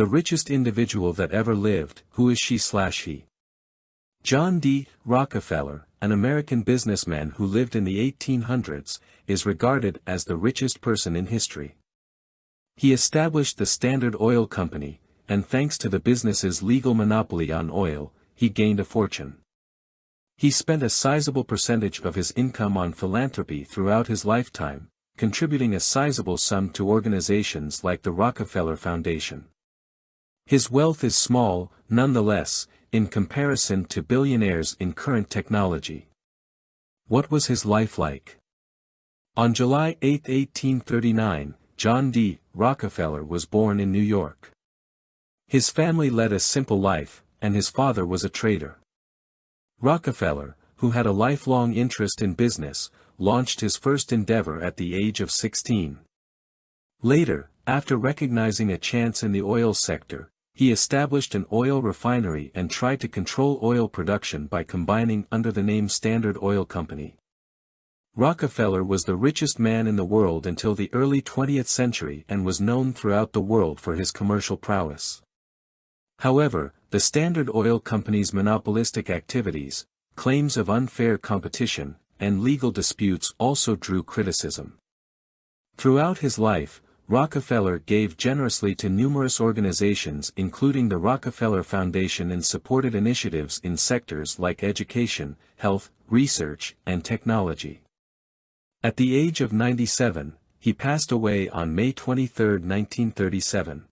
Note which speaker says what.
Speaker 1: The richest individual that ever lived, who is she slash he? John D. Rockefeller, an American businessman who lived in the 1800s, is regarded as the richest person in history. He established the Standard Oil Company, and thanks to the business's legal monopoly on oil, he gained a fortune. He spent a sizable percentage of his income on philanthropy throughout his lifetime, contributing a sizable sum to organizations like the Rockefeller Foundation. His wealth is small, nonetheless, in comparison to billionaires in current technology. What was his life like? On July 8, 1839, John D. Rockefeller was born in New York. His family led a simple life, and his father was a trader. Rockefeller, who had a lifelong interest in business, launched his first endeavor at the age of 16. Later, after recognizing a chance in the oil sector, he established an oil refinery and tried to control oil production by combining under the name Standard Oil Company. Rockefeller was the richest man in the world until the early 20th century and was known throughout the world for his commercial prowess. However, the Standard Oil Company's monopolistic activities, claims of unfair competition, and legal disputes also drew criticism. Throughout his life, Rockefeller gave generously to numerous organizations including the Rockefeller Foundation and supported initiatives in sectors like education, health, research, and technology. At the age of 97, he passed away on May 23, 1937.